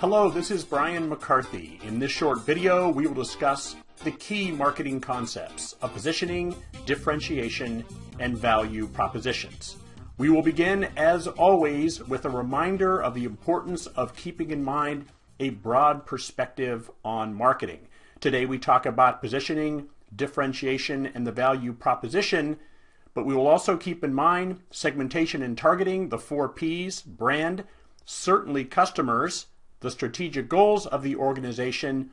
Hello, this is Brian McCarthy. In this short video, we will discuss the key marketing concepts of positioning, differentiation, and value propositions. We will begin, as always, with a reminder of the importance of keeping in mind a broad perspective on marketing. Today we talk about positioning, differentiation, and the value proposition, but we will also keep in mind segmentation and targeting, the four Ps, brand, certainly customers, the strategic goals of the organization,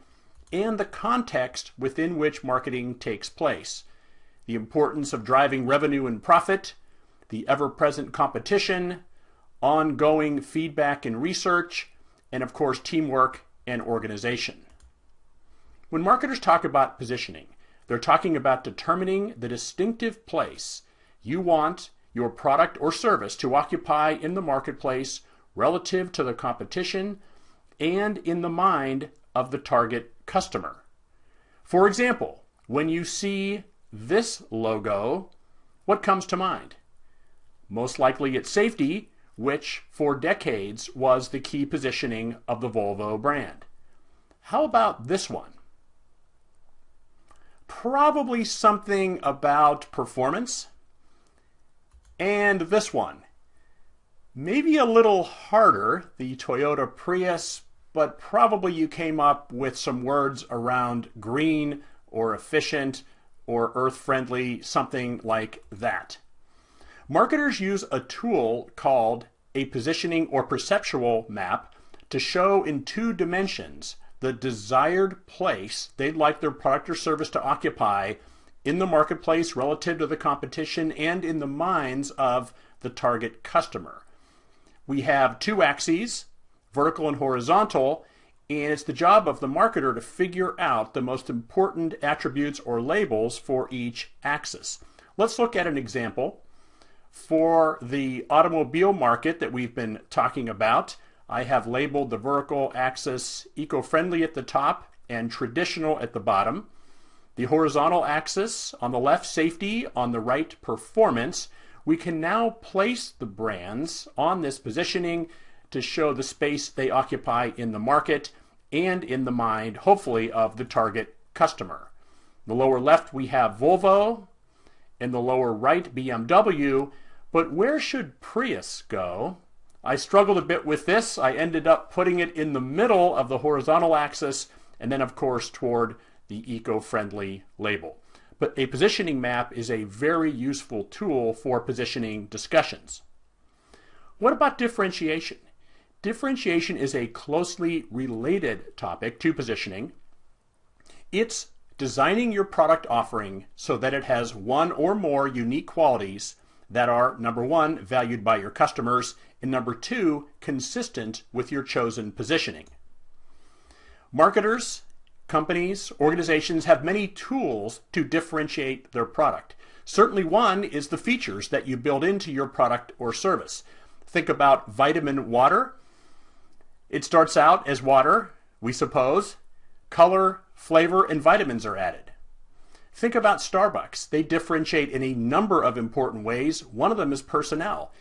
and the context within which marketing takes place. The importance of driving revenue and profit, the ever-present competition, ongoing feedback and research, and of course teamwork and organization. When marketers talk about positioning, they're talking about determining the distinctive place you want your product or service to occupy in the marketplace relative to the competition and in the mind of the target customer. For example, when you see this logo, what comes to mind? Most likely it's safety, which for decades was the key positioning of the Volvo brand. How about this one? Probably something about performance. And this one, maybe a little harder, the Toyota Prius, but probably you came up with some words around green or efficient or earth friendly, something like that. Marketers use a tool called a positioning or perceptual map to show in two dimensions the desired place they'd like their product or service to occupy in the marketplace relative to the competition and in the minds of the target customer. We have two axes, vertical and horizontal, and it's the job of the marketer to figure out the most important attributes or labels for each axis. Let's look at an example. For the automobile market that we've been talking about, I have labeled the vertical axis eco-friendly at the top and traditional at the bottom. The horizontal axis on the left, safety, on the right, performance. We can now place the brands on this positioning to show the space they occupy in the market and in the mind, hopefully, of the target customer. In the lower left, we have Volvo. In the lower right, BMW. But where should Prius go? I struggled a bit with this. I ended up putting it in the middle of the horizontal axis and then, of course, toward the eco-friendly label. But a positioning map is a very useful tool for positioning discussions. What about differentiation? Differentiation is a closely related topic to positioning. It's designing your product offering so that it has one or more unique qualities that are, number one, valued by your customers, and number two, consistent with your chosen positioning. Marketers, companies, organizations have many tools to differentiate their product. Certainly one is the features that you build into your product or service. Think about vitamin water it starts out as water, we suppose. Color, flavor, and vitamins are added. Think about Starbucks. They differentiate in a number of important ways. One of them is personnel.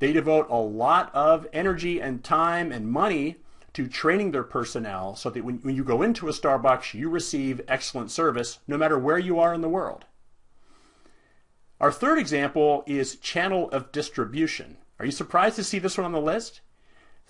They devote a lot of energy and time and money to training their personnel so that when, when you go into a Starbucks, you receive excellent service no matter where you are in the world. Our third example is channel of distribution. Are you surprised to see this one on the list?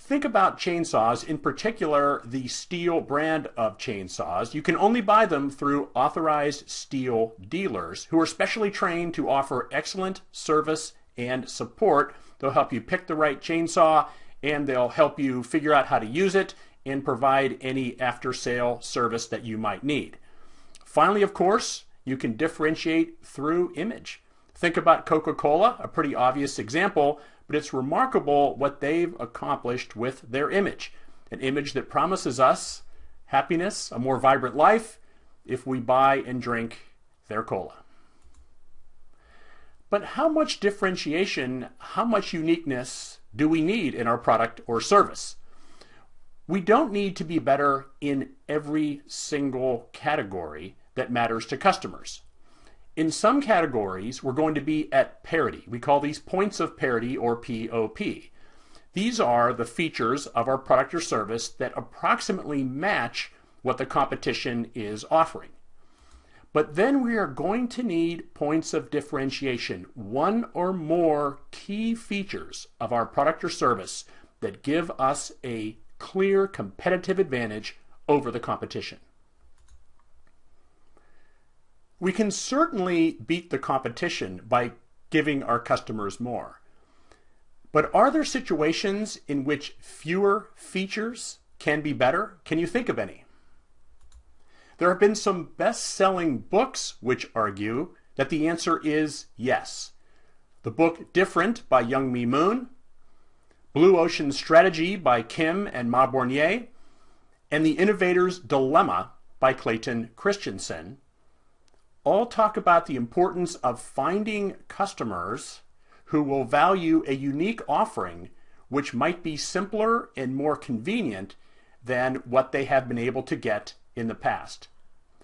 Think about chainsaws, in particular the Stihl brand of chainsaws. You can only buy them through authorized Stihl dealers who are specially trained to offer excellent service and support. They'll help you pick the right chainsaw and they'll help you figure out how to use it and provide any after sale service that you might need. Finally, of course, you can differentiate through image. Think about Coca-Cola, a pretty obvious example, but it's remarkable what they've accomplished with their image. An image that promises us happiness, a more vibrant life, if we buy and drink their cola. But how much differentiation, how much uniqueness do we need in our product or service? We don't need to be better in every single category that matters to customers. In some categories, we're going to be at parity. We call these points of parity or POP. These are the features of our product or service that approximately match what the competition is offering. But then we are going to need points of differentiation, one or more key features of our product or service that give us a clear competitive advantage over the competition. We can certainly beat the competition by giving our customers more. But are there situations in which fewer features can be better? Can you think of any? There have been some best-selling books which argue that the answer is yes. The book Different by Youngme Moon, Blue Ocean Strategy by Kim and Mauborgne, and The Innovator's Dilemma by Clayton Christensen all talk about the importance of finding customers who will value a unique offering which might be simpler and more convenient than what they have been able to get in the past.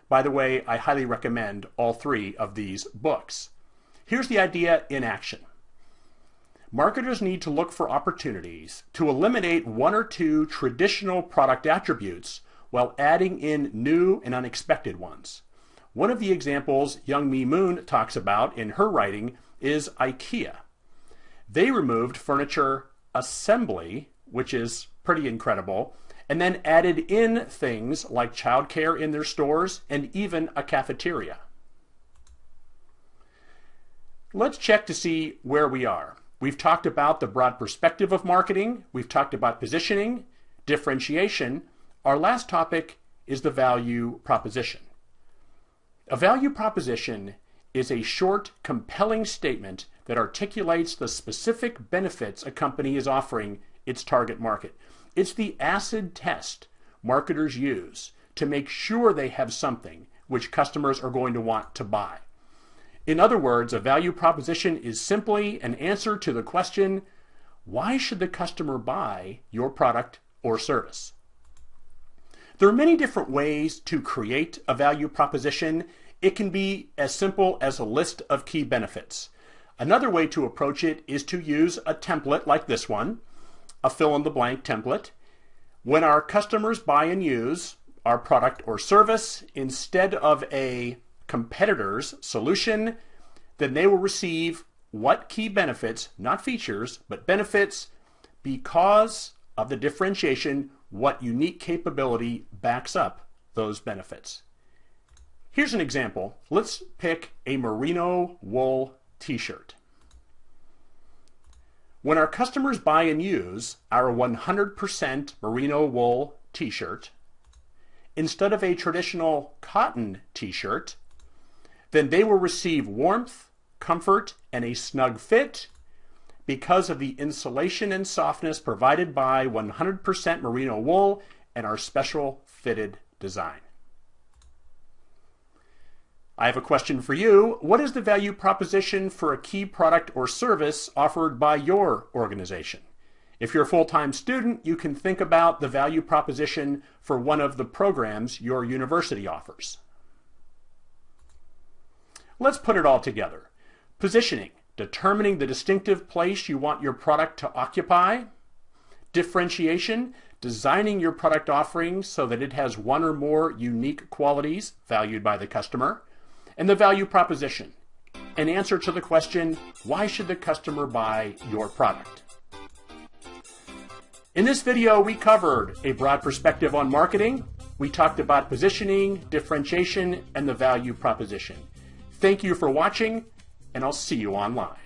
By the way, I highly recommend all three of these books. Here's the idea in action. Marketers need to look for opportunities to eliminate one or two traditional product attributes while adding in new and unexpected ones. One of the examples Youngme Moon talks about in her writing is IKEA. They removed furniture assembly, which is pretty incredible, and then added in things like childcare in their stores and even a cafeteria. Let's check to see where we are. We've talked about the broad perspective of marketing. We've talked about positioning, differentiation. Our last topic is the value proposition. A value proposition is a short, compelling statement that articulates the specific benefits a company is offering its target market. It's the acid test marketers use to make sure they have something which customers are going to want to buy. In other words, a value proposition is simply an answer to the question, why should the customer buy your product or service? There are many different ways to create a value proposition. It can be as simple as a list of key benefits. Another way to approach it is to use a template like this one a fill-in-the-blank template. When our customers buy and use our product or service instead of a competitor's solution, then they will receive what key benefits, not features, but benefits because of the differentiation, what unique capability backs up those benefits. Here's an example. Let's pick a merino wool t-shirt. When our customers buy and use our 100% merino wool t-shirt, instead of a traditional cotton t-shirt, then they will receive warmth, comfort, and a snug fit because of the insulation and softness provided by 100% merino wool and our special fitted design. I have a question for you. What is the value proposition for a key product or service offered by your organization? If you're a full-time student, you can think about the value proposition for one of the programs your university offers. Let's put it all together. Positioning, determining the distinctive place you want your product to occupy. Differentiation, designing your product offering so that it has one or more unique qualities valued by the customer and the value proposition, an answer to the question, why should the customer buy your product? In this video, we covered a broad perspective on marketing. We talked about positioning, differentiation, and the value proposition. Thank you for watching, and I'll see you online.